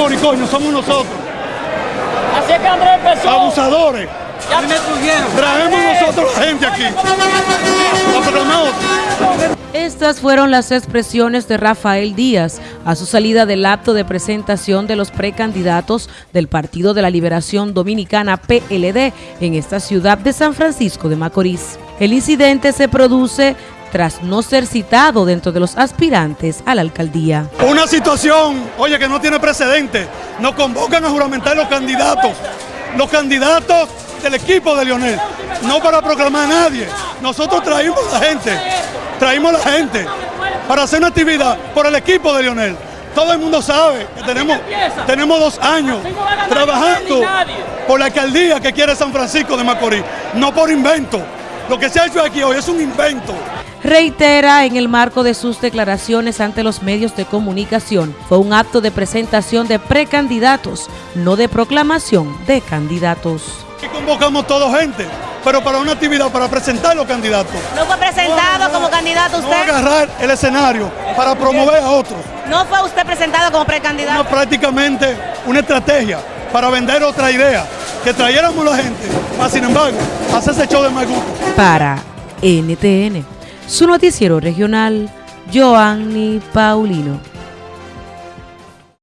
Macorís, coño, somos nosotros. Así es que Andrés empezó. Abusadores. Ya me tuvieron. Traemos nosotros la gente aquí. Estas fueron las expresiones de Rafael Díaz a su salida del acto de presentación de los precandidatos del Partido de la Liberación Dominicana PLD en esta ciudad de San Francisco de Macorís. El incidente se produce tras no ser citado dentro de los aspirantes a la alcaldía. Una situación, oye, que no tiene precedente. Nos convocan a juramentar los candidatos. Los candidatos del equipo de Lionel. No para proclamar a nadie. Nosotros traímos la gente. Traímos la gente para hacer una actividad por el equipo de Lionel. Todo el mundo sabe que tenemos, tenemos dos años trabajando por la alcaldía que quiere San Francisco de Macorís. No por invento. Lo que se ha hecho aquí hoy es un invento. Reitera en el marco de sus declaraciones ante los medios de comunicación, fue un acto de presentación de precandidatos, no de proclamación de candidatos. Aquí convocamos toda gente, pero para una actividad, para presentar los candidatos. ¿No fue presentado como candidato No usted? agarrar el escenario para promover a otros. ¿No fue usted presentado como No, precandidato? prácticamente una estrategia para vender otra idea, que trayéramos la gente, más sin embargo, hacerse show de mal gusto. Para NTN, su noticiero regional, Joanny Paulino.